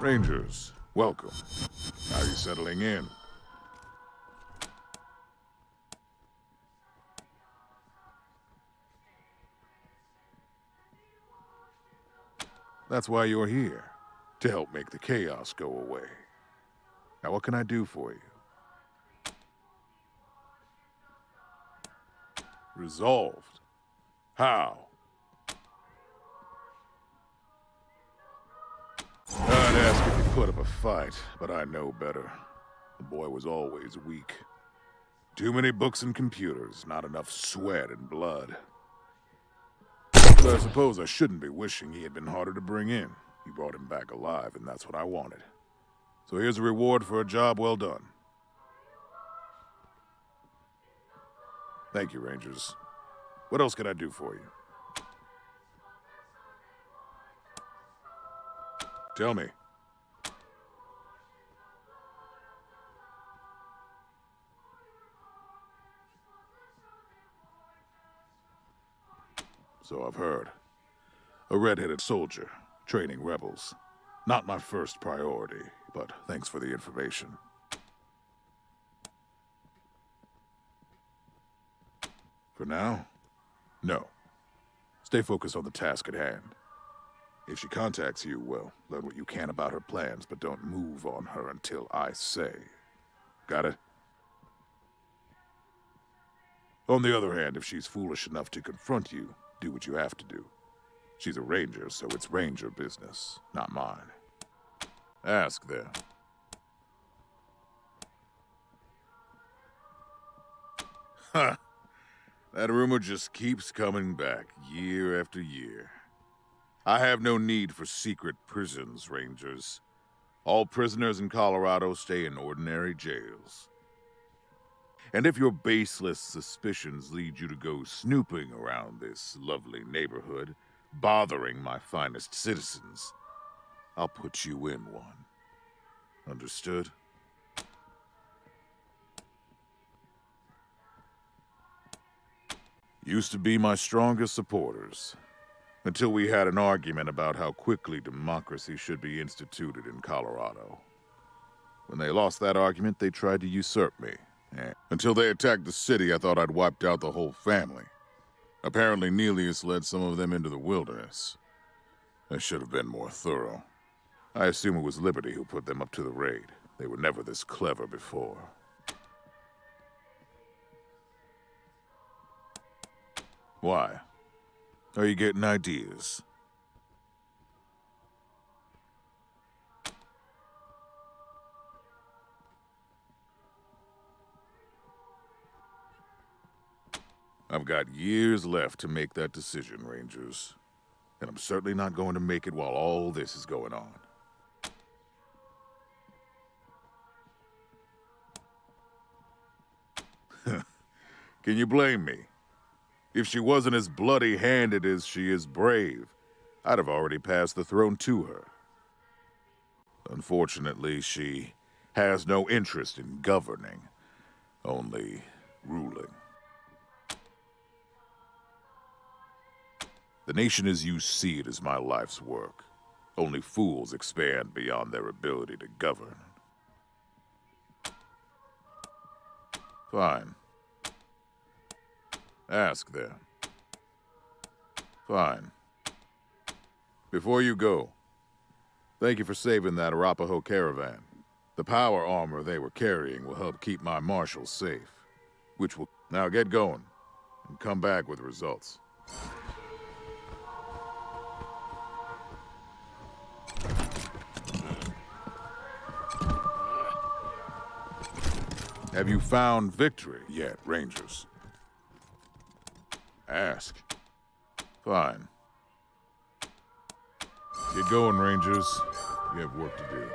Rangers, welcome. How are you settling in? That's why you're here. To help make the chaos go away. Now what can I do for you? Resolved. How? Put up a fight, but I know better. The boy was always weak. Too many books and computers, not enough sweat and blood. But I suppose I shouldn't be wishing he had been harder to bring in. You brought him back alive, and that's what I wanted. So here's a reward for a job well done. Thank you, Rangers. What else can I do for you? Tell me. So I've heard. A red-headed soldier, training rebels. Not my first priority, but thanks for the information. For now, no. Stay focused on the task at hand. If she contacts you, well, learn what you can about her plans, but don't move on her until I say. Got it? On the other hand, if she's foolish enough to confront you, do what you have to do. She's a ranger, so it's ranger business, not mine. Ask them. Ha! That rumor just keeps coming back, year after year. I have no need for secret prisons, Rangers. All prisoners in Colorado stay in ordinary jails. And if your baseless suspicions lead you to go snooping around this lovely neighborhood, bothering my finest citizens, I'll put you in one. Understood? Used to be my strongest supporters. Until we had an argument about how quickly democracy should be instituted in Colorado. When they lost that argument, they tried to usurp me. Until they attacked the city, I thought I'd wiped out the whole family. Apparently, Neelius led some of them into the wilderness. I should have been more thorough. I assume it was Liberty who put them up to the raid. They were never this clever before. Why? Are you getting ideas? I've got years left to make that decision, Rangers. And I'm certainly not going to make it while all this is going on. Can you blame me? If she wasn't as bloody-handed as she is brave, I'd have already passed the throne to her. Unfortunately, she has no interest in governing, only ruling. The nation as you see it is my life's work. Only fools expand beyond their ability to govern. Fine. Ask them. Fine. Before you go, thank you for saving that Arapaho caravan. The power armor they were carrying will help keep my marshals safe. Which will... Now get going, and come back with results. Have you found victory yet, Rangers? Ask. Fine. Get going, Rangers. You have work to do.